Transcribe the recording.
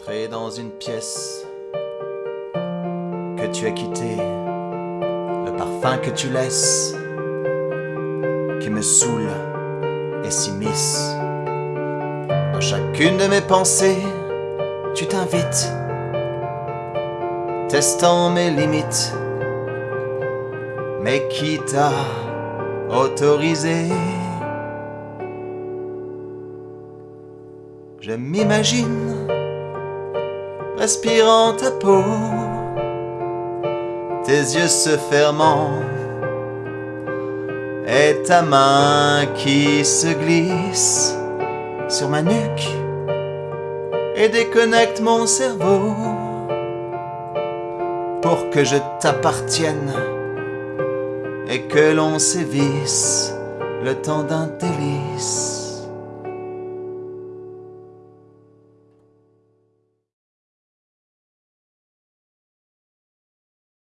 Entrer dans une pièce. Que tu as quittée, le parfum que tu laisses, qui me saoule et s'immisce. Dans chacune de mes pensées, tu t'invites, testant mes limites. Mais qui t'a autorisé? Je m'imagine respirant ta peau, tes yeux se fermant, et ta main qui se glisse sur ma nuque et déconnecte mon cerveau pour que je t'appartienne et que l'on sévisse le temps d'un délice.